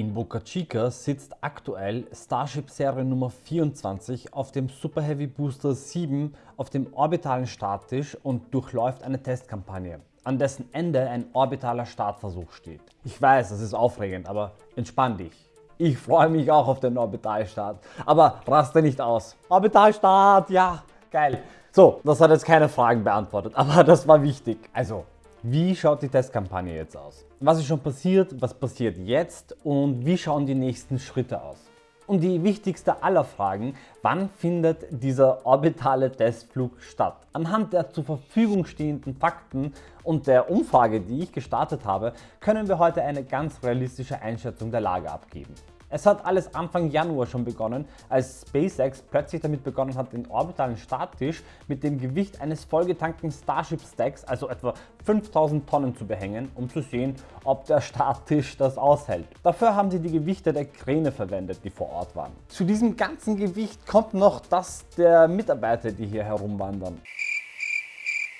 In Boca Chica sitzt aktuell Starship Serie Nummer 24 auf dem Super Heavy Booster 7 auf dem orbitalen Starttisch und durchläuft eine Testkampagne, an dessen Ende ein orbitaler Startversuch steht. Ich weiß, das ist aufregend, aber entspann dich. Ich freue mich auch auf den Orbitalstart, aber raste nicht aus. Orbitalstart, ja, geil. So, das hat jetzt keine Fragen beantwortet, aber das war wichtig. Also, wie schaut die Testkampagne jetzt aus? Was ist schon passiert, was passiert jetzt und wie schauen die nächsten Schritte aus? Und die wichtigste aller Fragen, wann findet dieser orbitale Testflug statt? Anhand der zur Verfügung stehenden Fakten und der Umfrage, die ich gestartet habe, können wir heute eine ganz realistische Einschätzung der Lage abgeben. Es hat alles Anfang Januar schon begonnen, als SpaceX plötzlich damit begonnen hat, den orbitalen Starttisch mit dem Gewicht eines vollgetankten Starship Stacks, also etwa 5000 Tonnen zu behängen, um zu sehen, ob der Starttisch das aushält. Dafür haben sie die Gewichte der Kräne verwendet, die vor Ort waren. Zu diesem ganzen Gewicht kommt noch das der Mitarbeiter, die hier herumwandern.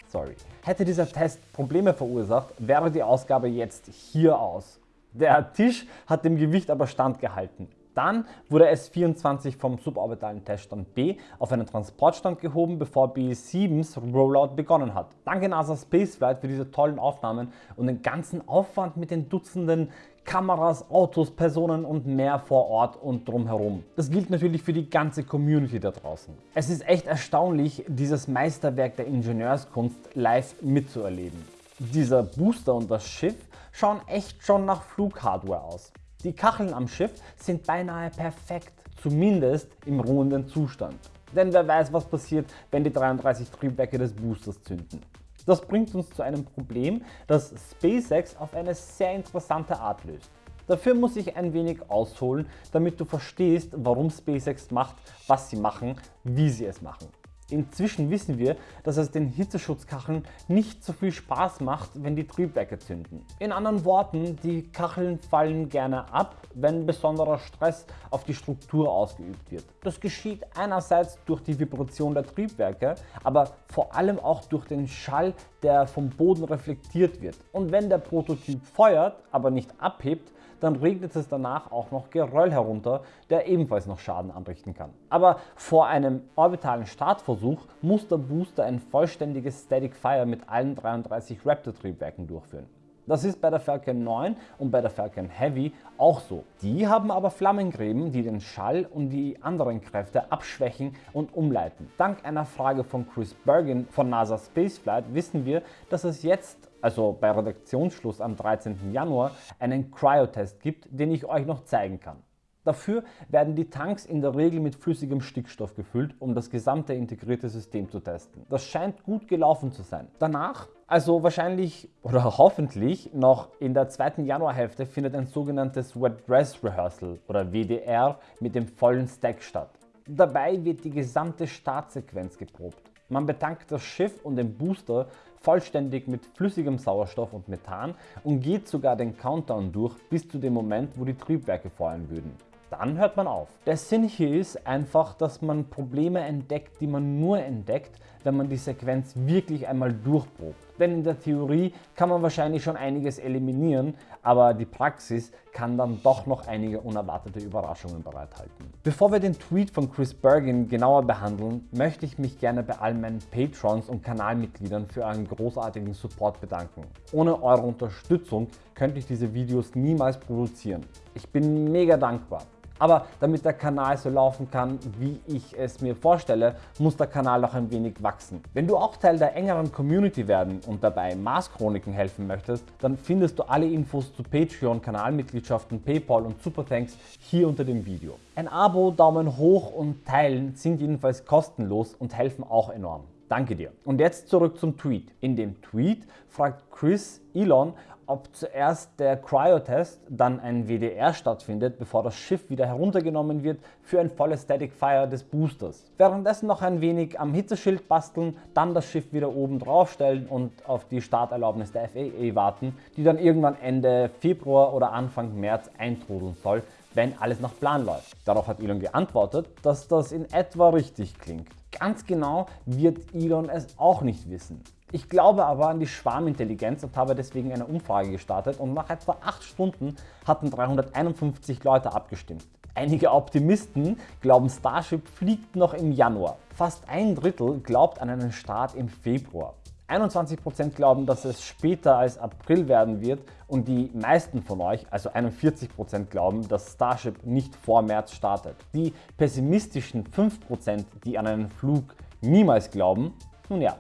Sorry. Hätte dieser Test Probleme verursacht, wäre die Ausgabe jetzt hier aus. Der Tisch hat dem Gewicht aber standgehalten. Dann wurde S24 vom suborbitalen Teststand B auf einen Transportstand gehoben, bevor B7s Rollout begonnen hat. Danke NASA Spaceflight für diese tollen Aufnahmen und den ganzen Aufwand mit den Dutzenden Kameras, Autos, Personen und mehr vor Ort und drumherum. Das gilt natürlich für die ganze Community da draußen. Es ist echt erstaunlich, dieses Meisterwerk der Ingenieurskunst live mitzuerleben. Dieser Booster und das Schiff schauen echt schon nach Flughardware aus. Die Kacheln am Schiff sind beinahe perfekt, zumindest im ruhenden Zustand. Denn wer weiß was passiert, wenn die 33 Triebwerke des Boosters zünden. Das bringt uns zu einem Problem, das SpaceX auf eine sehr interessante Art löst. Dafür muss ich ein wenig ausholen, damit du verstehst, warum SpaceX macht, was sie machen, wie sie es machen. Inzwischen wissen wir, dass es den Hitzeschutzkacheln nicht so viel Spaß macht, wenn die Triebwerke zünden. In anderen Worten, die Kacheln fallen gerne ab, wenn besonderer Stress auf die Struktur ausgeübt wird. Das geschieht einerseits durch die Vibration der Triebwerke, aber vor allem auch durch den Schall, der vom Boden reflektiert wird. Und wenn der Prototyp feuert, aber nicht abhebt, dann regnet es danach auch noch Geröll herunter, der ebenfalls noch Schaden anrichten kann. Aber vor einem orbitalen Startversuch muss der Booster ein vollständiges Static Fire mit allen 33 Raptor Triebwerken durchführen. Das ist bei der Falcon 9 und bei der Falcon Heavy auch so. Die haben aber Flammengräben, die den Schall und die anderen Kräfte abschwächen und umleiten. Dank einer Frage von Chris Bergen von NASA Spaceflight wissen wir, dass es jetzt also bei Redaktionsschluss am 13. Januar, einen Cryotest gibt, den ich euch noch zeigen kann. Dafür werden die Tanks in der Regel mit flüssigem Stickstoff gefüllt, um das gesamte integrierte System zu testen. Das scheint gut gelaufen zu sein. Danach, also wahrscheinlich oder hoffentlich noch in der zweiten Januarhälfte, findet ein sogenanntes Wet Dress Rehearsal oder WDR mit dem vollen Stack statt. Dabei wird die gesamte Startsequenz geprobt. Man betankt das Schiff und den Booster vollständig mit flüssigem Sauerstoff und Methan und geht sogar den Countdown durch bis zu dem Moment, wo die Triebwerke fallen würden. Dann hört man auf. Der Sinn hier ist einfach, dass man Probleme entdeckt, die man nur entdeckt, wenn man die Sequenz wirklich einmal durchprobt. Denn in der Theorie kann man wahrscheinlich schon einiges eliminieren, aber die Praxis kann dann doch noch einige unerwartete Überraschungen bereithalten. Bevor wir den Tweet von Chris Bergen genauer behandeln, möchte ich mich gerne bei all meinen Patrons und Kanalmitgliedern für euren großartigen Support bedanken. Ohne eure Unterstützung könnte ich diese Videos niemals produzieren. Ich bin mega dankbar. Aber damit der Kanal so laufen kann, wie ich es mir vorstelle, muss der Kanal noch ein wenig wachsen. Wenn du auch Teil der engeren Community werden und dabei Mars Chroniken helfen möchtest, dann findest du alle Infos zu Patreon, Kanalmitgliedschaften, Paypal und Superthanks hier unter dem Video. Ein Abo, Daumen hoch und Teilen sind jedenfalls kostenlos und helfen auch enorm. Danke dir. Und jetzt zurück zum Tweet. In dem Tweet fragt Chris Elon, ob zuerst der Cryotest, dann ein WDR stattfindet, bevor das Schiff wieder heruntergenommen wird für ein volles Static Fire des Boosters. Währenddessen noch ein wenig am Hitzeschild basteln, dann das Schiff wieder oben drauf stellen und auf die Starterlaubnis der FAA warten, die dann irgendwann Ende Februar oder Anfang März eintrudeln soll, wenn alles nach Plan läuft. Darauf hat Elon geantwortet, dass das in etwa richtig klingt. Ganz genau wird Elon es auch nicht wissen. Ich glaube aber an die Schwarmintelligenz und habe deswegen eine Umfrage gestartet und nach etwa 8 Stunden hatten 351 Leute abgestimmt. Einige Optimisten glauben Starship fliegt noch im Januar. Fast ein Drittel glaubt an einen Start im Februar. 21% glauben, dass es später als April werden wird und die meisten von euch, also 41% glauben, dass Starship nicht vor März startet. Die pessimistischen 5%, die an einen Flug niemals glauben, nun ja,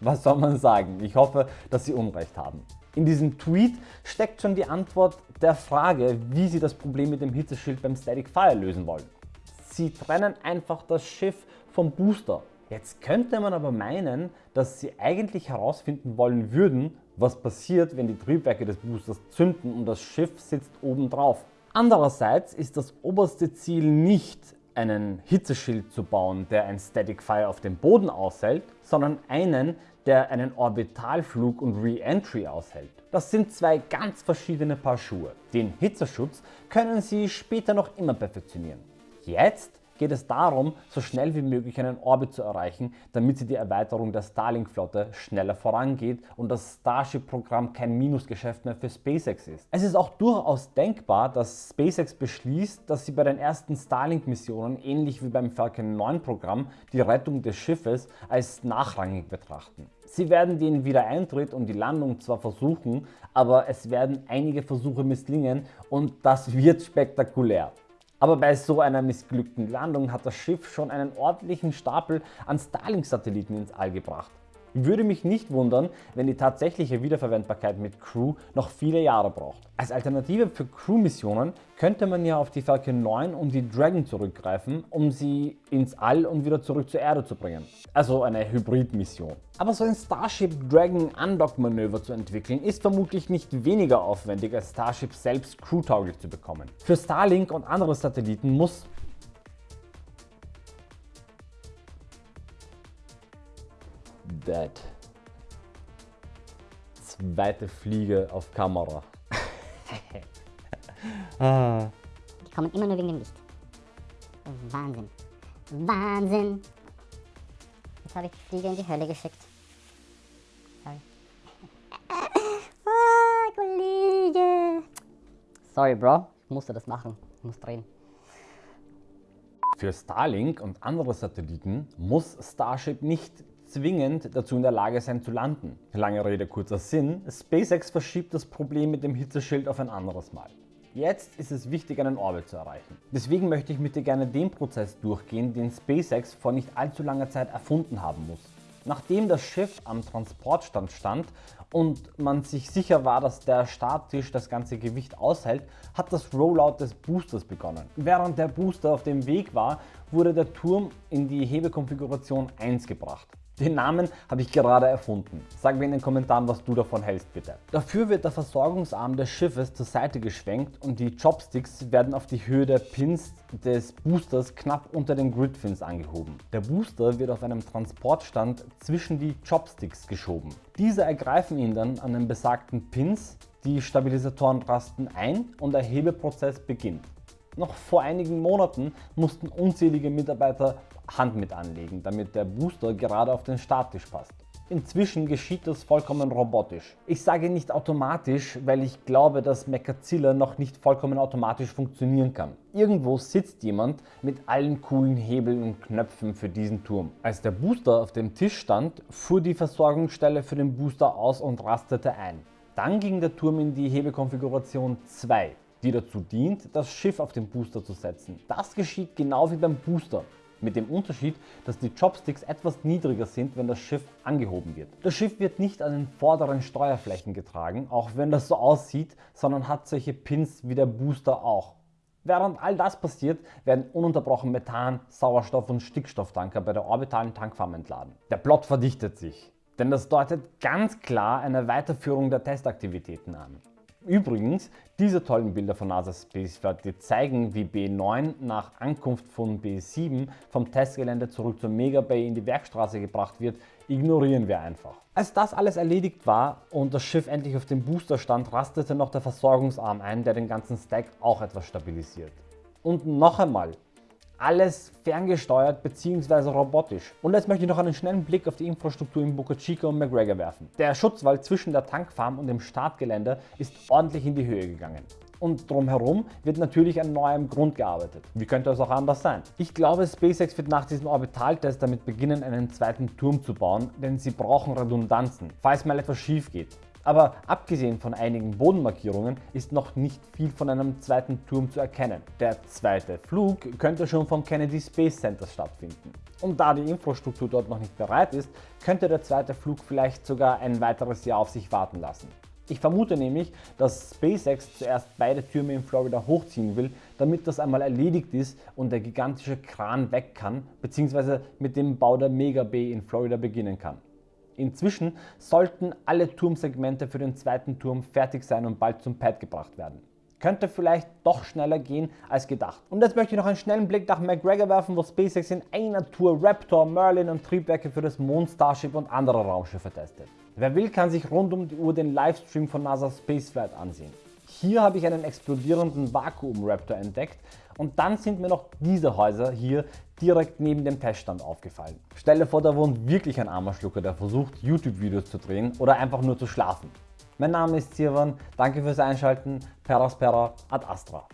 was soll man sagen? Ich hoffe, dass Sie Unrecht haben. In diesem Tweet steckt schon die Antwort der Frage, wie Sie das Problem mit dem Hitzeschild beim Static Fire lösen wollen. Sie trennen einfach das Schiff vom Booster. Jetzt könnte man aber meinen, dass Sie eigentlich herausfinden wollen würden, was passiert, wenn die Triebwerke des Boosters zünden und das Schiff sitzt oben drauf. Andererseits ist das oberste Ziel nicht einen Hitzeschild zu bauen, der ein Static Fire auf dem Boden aushält, sondern einen, der einen Orbitalflug und Re-Entry aushält. Das sind zwei ganz verschiedene Paar Schuhe. Den Hitzeschutz können Sie später noch immer perfektionieren. Jetzt geht es darum, so schnell wie möglich einen Orbit zu erreichen, damit sie die Erweiterung der Starlink-Flotte schneller vorangeht und das Starship-Programm kein Minusgeschäft mehr für SpaceX ist. Es ist auch durchaus denkbar, dass SpaceX beschließt, dass sie bei den ersten Starlink-Missionen ähnlich wie beim Falcon 9 Programm die Rettung des Schiffes als nachrangig betrachten. Sie werden den Wiedereintritt und die Landung zwar versuchen, aber es werden einige Versuche misslingen und das wird spektakulär. Aber bei so einer missglückten Landung hat das Schiff schon einen ordentlichen Stapel an Starlink-Satelliten ins All gebracht. Würde mich nicht wundern, wenn die tatsächliche Wiederverwendbarkeit mit Crew noch viele Jahre braucht. Als Alternative für Crew-Missionen könnte man ja auf die Falcon 9 und die Dragon zurückgreifen, um sie ins All und wieder zurück zur Erde zu bringen. Also eine Hybrid-Mission. Aber so ein Starship Dragon Undock-Manöver zu entwickeln, ist vermutlich nicht weniger aufwendig als Starship selbst crewtauglich zu bekommen. Für Starlink und andere Satelliten muss Dead. Zweite Fliege auf Kamera. ah. Die kommen immer nur wegen dem Licht. Wahnsinn. Wahnsinn. Jetzt habe ich die Fliege in die Hölle geschickt. Sorry. ah, Kollege. Sorry, Bro. Ich musste das machen. Ich muss drehen. Für Starlink und andere Satelliten muss Starship nicht zwingend dazu in der Lage sein zu landen. Lange Rede, kurzer Sinn, SpaceX verschiebt das Problem mit dem Hitzeschild auf ein anderes Mal. Jetzt ist es wichtig, einen Orbit zu erreichen. Deswegen möchte ich mit dir gerne den Prozess durchgehen, den SpaceX vor nicht allzu langer Zeit erfunden haben muss. Nachdem das Schiff am Transportstand stand und man sich sicher war, dass der Starttisch das ganze Gewicht aushält, hat das Rollout des Boosters begonnen. Während der Booster auf dem Weg war, wurde der Turm in die Hebekonfiguration 1 gebracht. Den Namen habe ich gerade erfunden. Sag mir in den Kommentaren, was du davon hältst bitte. Dafür wird der Versorgungsarm des Schiffes zur Seite geschwenkt und die Chopsticks werden auf die Höhe der Pins des Boosters knapp unter den Gridfins angehoben. Der Booster wird auf einem Transportstand zwischen die Chopsticks geschoben. Diese ergreifen ihn dann an den besagten Pins, die Stabilisatoren rasten ein und der Hebeprozess beginnt. Noch vor einigen Monaten mussten unzählige Mitarbeiter Hand mit anlegen, damit der Booster gerade auf den Starttisch passt. Inzwischen geschieht das vollkommen robotisch. Ich sage nicht automatisch, weil ich glaube, dass Mechazilla noch nicht vollkommen automatisch funktionieren kann. Irgendwo sitzt jemand mit allen coolen Hebeln und Knöpfen für diesen Turm. Als der Booster auf dem Tisch stand, fuhr die Versorgungsstelle für den Booster aus und rastete ein. Dann ging der Turm in die Hebekonfiguration 2 die dazu dient, das Schiff auf den Booster zu setzen. Das geschieht genau wie beim Booster. Mit dem Unterschied, dass die Chopsticks etwas niedriger sind, wenn das Schiff angehoben wird. Das Schiff wird nicht an den vorderen Steuerflächen getragen, auch wenn das so aussieht, sondern hat solche Pins wie der Booster auch. Während all das passiert, werden ununterbrochen Methan, Sauerstoff und Stickstofftanker bei der orbitalen Tankfarm entladen. Der Plot verdichtet sich, denn das deutet ganz klar eine Weiterführung der Testaktivitäten an. Übrigens, diese tollen Bilder von NASA Spaceflight, die zeigen, wie B9 nach Ankunft von B7 vom Testgelände zurück zur Mega Bay in die Werkstraße gebracht wird, ignorieren wir einfach. Als das alles erledigt war und das Schiff endlich auf dem Booster stand, rastete noch der Versorgungsarm ein, der den ganzen Stack auch etwas stabilisiert. Und noch einmal, alles ferngesteuert bzw. robotisch. Und jetzt möchte ich noch einen schnellen Blick auf die Infrastruktur in Boca Chica und McGregor werfen. Der Schutzwall zwischen der Tankfarm und dem Startgelände ist ordentlich in die Höhe gegangen und drumherum wird natürlich an neuem Grund gearbeitet. Wie könnte es auch anders sein? Ich glaube, SpaceX wird nach diesem Orbitaltest damit beginnen, einen zweiten Turm zu bauen, denn sie brauchen Redundanzen, falls mal etwas schief geht. Aber abgesehen von einigen Bodenmarkierungen ist noch nicht viel von einem zweiten Turm zu erkennen. Der zweite Flug könnte schon vom Kennedy Space Center stattfinden. Und da die Infrastruktur dort noch nicht bereit ist, könnte der zweite Flug vielleicht sogar ein weiteres Jahr auf sich warten lassen. Ich vermute nämlich, dass SpaceX zuerst beide Türme in Florida hochziehen will, damit das einmal erledigt ist und der gigantische Kran weg kann, bzw. mit dem Bau der Mega Bay in Florida beginnen kann. Inzwischen sollten alle Turmsegmente für den zweiten Turm fertig sein und bald zum Pad gebracht werden. Könnte vielleicht doch schneller gehen als gedacht. Und jetzt möchte ich noch einen schnellen Blick nach McGregor werfen, wo SpaceX in einer Tour Raptor, Merlin und Triebwerke für das Mond Starship und andere Raumschiffe testet. Wer will, kann sich rund um die Uhr den Livestream von NASA Spaceflight ansehen. Hier habe ich einen explodierenden Vakuum-Raptor entdeckt und dann sind mir noch diese Häuser hier direkt neben dem Teststand aufgefallen. Stell dir vor, da wohnt wirklich ein armer Schlucker, der versucht YouTube-Videos zu drehen oder einfach nur zu schlafen. Mein Name ist Sirwan, danke fürs Einschalten, Peraspera ad Astra.